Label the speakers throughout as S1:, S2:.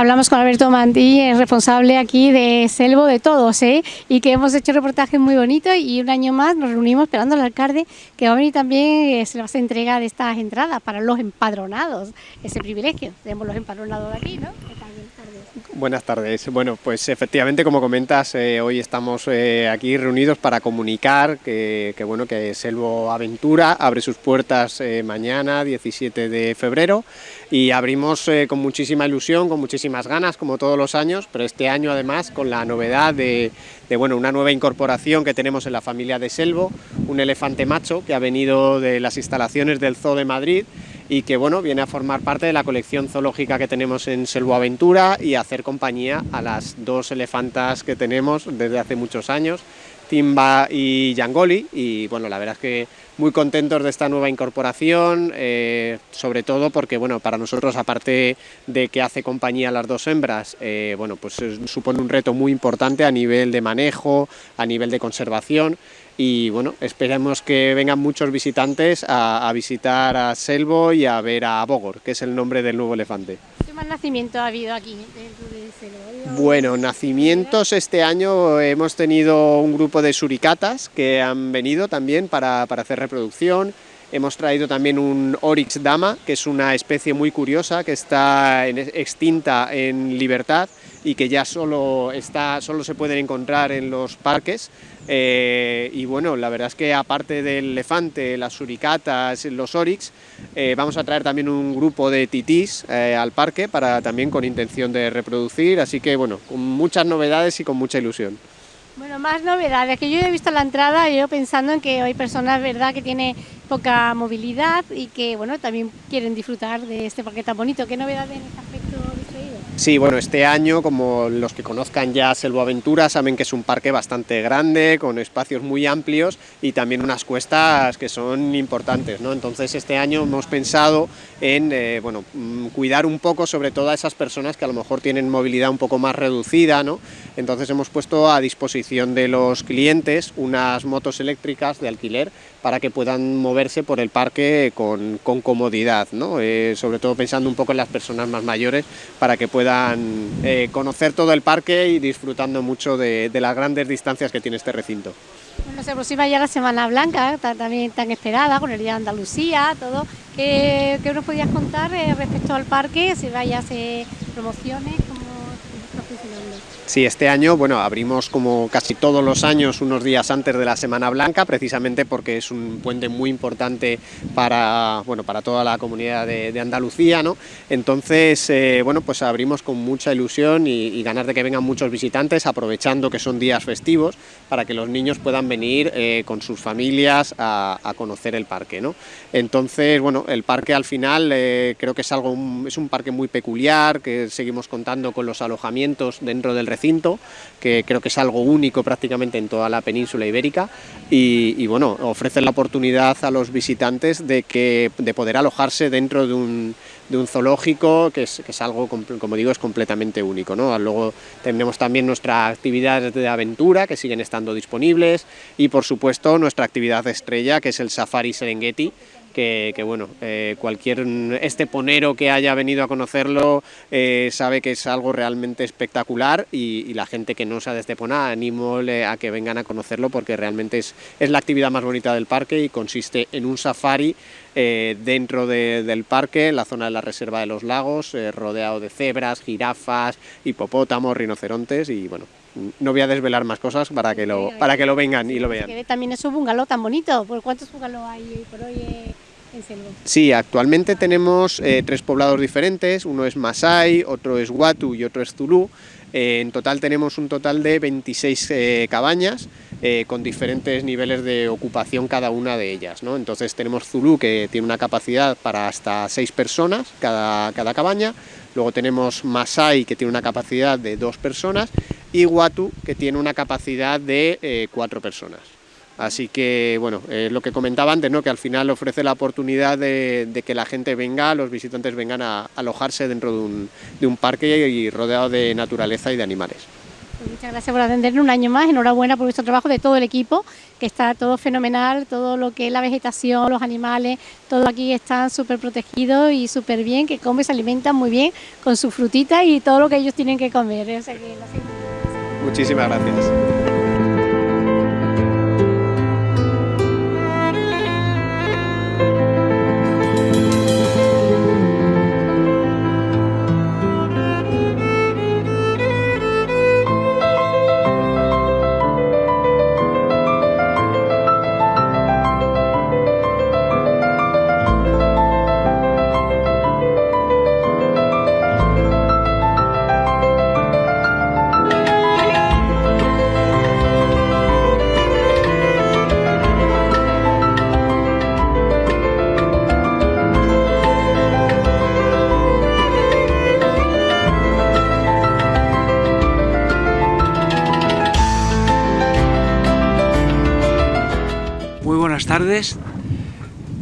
S1: Hablamos con Alberto Mantí, el responsable aquí de Selvo de todos, ¿eh? y que hemos hecho reportajes muy bonitos y un año más nos reunimos esperando al alcalde que va a venir también, eh, se le va a hacer entrega de estas entradas para los empadronados, ese privilegio, tenemos los empadronados aquí, ¿no?
S2: Buenas tardes. Bueno, pues efectivamente, como comentas, eh, hoy estamos eh, aquí reunidos para comunicar que, bueno, que Selvo Aventura abre sus puertas eh, mañana, 17 de febrero, y abrimos con muchísima ilusión, con muchísimas ganas, como todos los años, pero este año además con la novedad de, bueno, una nueva incorporación que tenemos en la familia de Selvo, un elefante macho que ha venido de las instalaciones del Zoo de Madrid, y que bueno, viene a formar parte de la colección zoológica que tenemos en Selvoaventura y a hacer compañía a las dos elefantas que tenemos desde hace muchos años, Timba y Yangoli, y bueno, la verdad es que muy contentos de esta nueva incorporación, eh, sobre todo porque bueno, para nosotros, aparte de que hace compañía a las dos hembras, eh, bueno, pues supone un reto muy importante a nivel de manejo, a nivel de conservación, y bueno, esperemos que vengan muchos visitantes a, visitar a Selvo y a ver a Bogor, que es el nombre del nuevo elefante.
S1: ¿Qué más nacimientos ha habido aquí?
S2: Bueno, nacimientos este año hemos tenido un grupo de suricatas que han venido también para, para hacer reproducción, Hemos traído también un Oryx dama, que es una especie muy curiosa, que está extinta en libertad y que ya solo, está, solo se pueden encontrar en los parques. Eh, y bueno, la verdad es que aparte del elefante, las suricatas, los oryx, eh, vamos a traer también un grupo de titís eh, al parque para también con intención de reproducir, así que bueno, con muchas novedades y con mucha ilusión.
S1: Bueno, más novedades, que yo he visto la entrada, yo pensando en que hay personas, ¿verdad?, que tienen poca movilidad y que, bueno, también quieren disfrutar de este parque tan bonito. ¿Qué novedades en aspecto
S2: Sí, bueno, este año, como los que conozcan ya Selvoaventura, saben que es un parque bastante grande, con espacios muy amplios y también unas cuestas que son importantes, ¿no? Entonces este año hemos pensado en, eh, bueno, mm, cuidar un poco sobre todo a esas personas que a lo mejor tienen movilidad un poco más reducida, ¿no? Entonces hemos puesto a disposición de los clientes unas motos eléctricas de alquiler para que puedan moverse por el parque con, comodidad, ¿no? Eh, sobre todo pensando un poco en las personas más mayores para que puedan eh, conocer todo el parque y disfrutando mucho de, las grandes distancias que tiene este recinto.
S1: Bueno, se aproxima ya la Semana Blanca, también tan esperada, con el Día de Andalucía, todo. ¿Qué, qué nos podías contar eh, respecto al parque? Si vayas eh, promociones, ¿cómo está funcionando?
S2: Sí, este año, bueno, abrimos como casi todos los años unos días antes de la Semana Blanca, precisamente porque es un puente muy importante para, bueno, para toda la comunidad de, Andalucía, ¿no? Entonces, eh, bueno, pues abrimos con mucha ilusión y, ganas de que vengan muchos visitantes, aprovechando que son días festivos, para que los niños puedan venir eh, con sus familias a, conocer el parque, ¿no? Entonces, bueno, el parque al final eh, creo que es algo, es un parque muy peculiar, que seguimos contando con los alojamientos dentro del que creo que es algo único prácticamente en toda la península ibérica y, bueno, ofrece la oportunidad a los visitantes de, que, de poder alojarse dentro de un, de un zoológico que es, que es, algo, como digo, es completamente único. ¿no? Luego tenemos también nuestras actividades de aventura que siguen estando disponibles y por supuesto nuestra actividad estrella que es el Safari Serengeti que, bueno, eh, cualquier esteponero que haya venido a conocerlo eh, sabe que es algo realmente espectacular y, la gente que no sea de Estepona animo a que vengan a conocerlo porque realmente es, es la actividad más bonita del parque y consiste en un safari eh, dentro del parque, en la zona de la reserva de los lagos, rodeado de cebras, jirafas, hipopótamos, rinocerontes y bueno, no voy a desvelar más cosas para que lo, para que lo vengan y lo vean.
S1: También es un bungalow tan bonito, ¿cuántos bungalows hay por hoy?
S2: Sí, actualmente tenemos eh, tres poblados diferentes, uno es Masai, otro es Watu y otro es Zulu. Eh, en total tenemos un total de 26 eh, cabañas con diferentes niveles de ocupación cada una de ellas. ¿no? Entonces tenemos Zulu que tiene una capacidad para hasta 6 personas cada, cada cabaña, luego tenemos Masai que tiene una capacidad de 2 personas y Watu que tiene una capacidad de 4 personas. Así que, bueno, es lo que comentaba antes, ¿no? que al final ofrece la oportunidad de, que la gente venga, los visitantes vengan a alojarse dentro de un, de un parque y rodeado de naturaleza y de animales.
S1: Pues muchas gracias por atendernos un año más, enhorabuena por vuestro trabajo de todo el equipo, que está todo fenomenal, todo lo que es la vegetación, los animales, todo aquí está súper protegido y súper bien, que comen, se alimentan muy bien con sus frutitas y todo lo que ellos tienen que comer.
S2: Muchísimas gracias.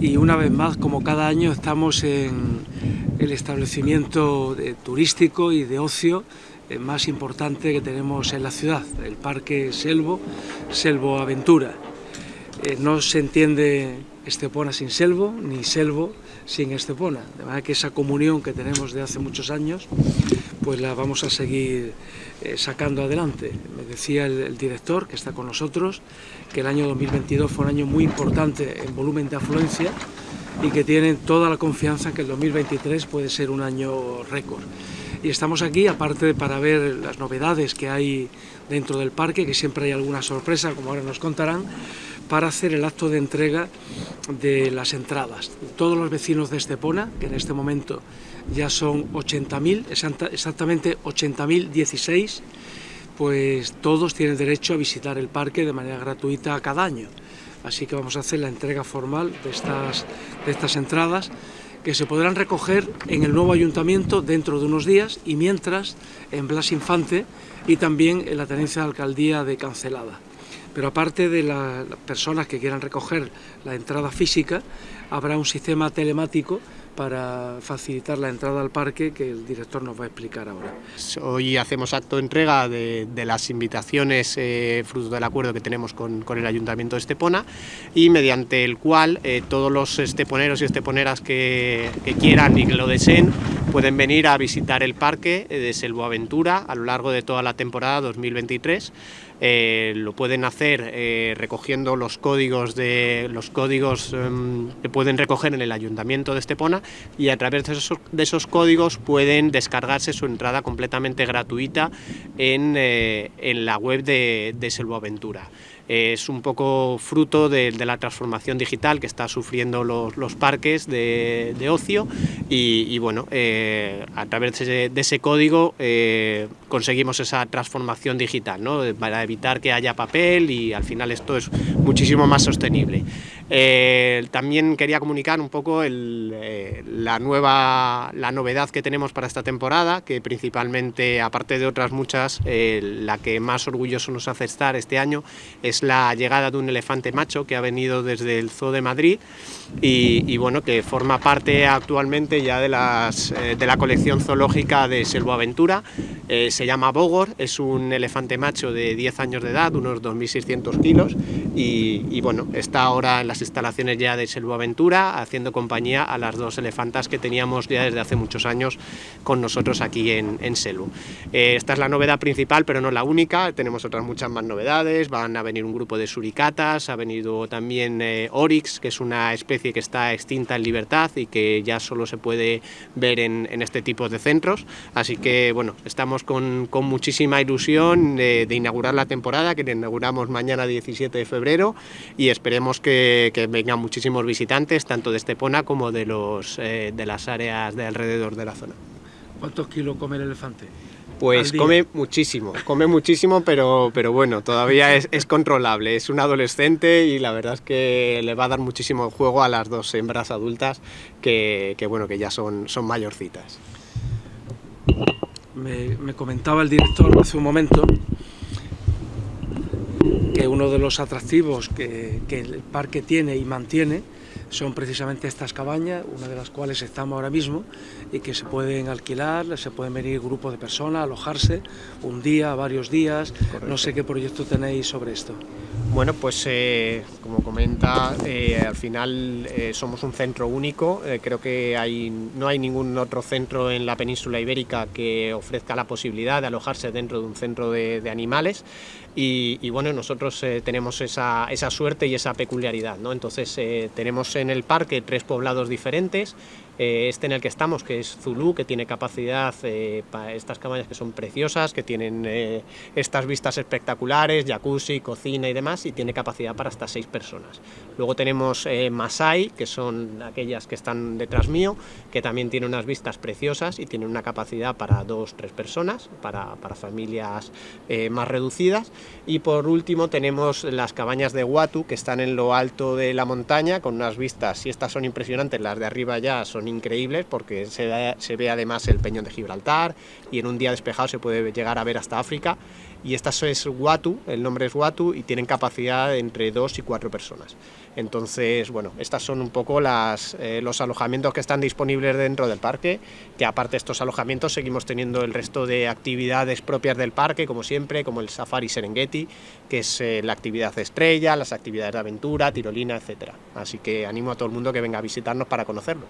S3: Y una vez más, como cada año, estamos en el establecimiento turístico y de ocio eh, más importante que tenemos en la ciudad, el Parque Selvo, Selvo Aventura. Eh, no se entiende Estepona sin Selvo, ni Selvo sin Estepona, de manera que esa comunión que tenemos de hace muchos años, pues la vamos a seguir eh, sacando adelante. Me decía el, director, que está con nosotros, que el año 2022 fue un año muy importante en volumen de afluencia y que tienen toda la confianza que el 2023 puede ser un año récord. Y estamos aquí, aparte para ver las novedades que hay dentro del parque, que siempre hay alguna sorpresa, como ahora nos contarán, para hacer el acto de entrega de las entradas. Todos los vecinos de Estepona, que en este momento ya son 80.000, exactamente 80.016, pues todos tienen derecho a visitar el parque de manera gratuita cada año. Así que vamos a hacer la entrega formal de estas, entradas que se podrán recoger en el nuevo ayuntamiento dentro de unos días y mientras en Blas Infante y también en la tenencia de alcaldía de Cancelada. Pero aparte de las personas que quieran recoger la entrada física, habrá un sistema telemático para facilitar la entrada al parque que el director nos va a explicar ahora.
S2: Hoy hacemos acto de entrega de, las invitaciones eh, fruto del acuerdo que tenemos con, el Ayuntamiento de Estepona y mediante el cual eh, todos los esteponeros y esteponeras que, que, quieran y que lo deseen pueden venir a visitar el parque de Selvoaventura a lo largo de toda la temporada 2023 eh, lo pueden hacer eh, recogiendo los códigos, de, los códigos em, que pueden recoger en el Ayuntamiento de Estepona y a través de esos, códigos pueden descargarse su entrada completamente gratuita en, eh, la web de, de Selvoaventura es un poco fruto de, la transformación digital que está sufriendo los, parques de, ocio y, bueno, eh, a través de, ese código eh, conseguimos esa transformación digital, ¿no? para evitar que haya papel y al final esto es muchísimo más sostenible. Eh, también quería comunicar un poco la, nueva, la novedad que tenemos para esta temporada, que principalmente, aparte de otras muchas, la que más orgulloso nos hace estar este año es la llegada de un elefante macho que ha venido desde el Zoo de Madrid y, bueno, que forma parte actualmente ya de, las, eh, de la colección zoológica de Selvoaventura. Eh, se llama Bogor, es un elefante macho de 10 años de edad, unos 2.600 kilos y, bueno, está ahora en las instalaciones ya de Selvoaventura haciendo compañía a las dos elefantas que teníamos ya desde hace muchos años con nosotros aquí en, en Selvo. Eh, esta es la novedad principal, pero no la única, tenemos otras muchas más novedades, van a venir un grupo de suricatas, ha venido también eh, Oryx, que es una especie que está extinta en libertad y que ya solo se puede ver en, este tipo de centros, así que bueno, estamos con, muchísima ilusión de, inaugurar la temporada, que inauguramos mañana 17 de febrero y esperemos que, vengan muchísimos visitantes, tanto de Estepona como de, los, eh, de las áreas de alrededor de la zona.
S3: ¿Cuántos kilos come el elefante?
S2: Pues come muchísimo, come muchísimo, pero, pero bueno, todavía es, controlable. Es un adolescente y la verdad es que le va a dar muchísimo juego a las dos hembras adultas que, bueno, que ya son, son mayorcitas.
S3: Me, comentaba el director hace un momento uno de los atractivos que, que el parque tiene y mantiene son precisamente estas cabañas, una de las cuales estamos ahora mismo, y que se pueden alquilar, se pueden venir grupos de personas, alojarse un día, varios días. No sé qué proyecto tenéis sobre esto.
S2: Bueno, pues eh, como comenta, eh, al final eh, somos un centro único, creo que hay, no hay ningún otro centro en la península ibérica que ofrezca la posibilidad de alojarse dentro de un centro de, animales y, bueno, nosotros tenemos esa, esa, suerte y esa peculiaridad, ¿no? entonces tenemos en el parque tres poblados diferentes, eh, este en el que estamos, que es Zulu, que tiene capacidad eh, para estas cabañas que son preciosas, que tienen eh, estas vistas espectaculares, jacuzzi, cocina y demás, y tiene capacidad para hasta seis personas. Luego tenemos Masai, que son aquellas que están detrás mío, que también tiene unas vistas preciosas y tiene una capacidad para dos, tres personas, para, para familias más reducidas. Y por último tenemos las cabañas de Watu, que están en lo alto de la montaña, con unas vistas, y estas son impresionantes, las de arriba ya son increíbles porque se ve, se ve además el peñón de Gibraltar y en un día despejado se puede llegar a ver hasta África y esta es Watu, el nombre es Watu y tienen capacidad entre dos y cuatro personas. Entonces, bueno, estas son un poco las, eh, los alojamientos que están disponibles dentro del parque, que aparte de estos alojamientos seguimos teniendo el resto de actividades propias del parque, como siempre, como el Safari Serengeti, que es eh, la actividad estrella, las actividades de aventura, tirolina, etcétera. Así que animo a todo el mundo que venga a visitarnos para conocerlo.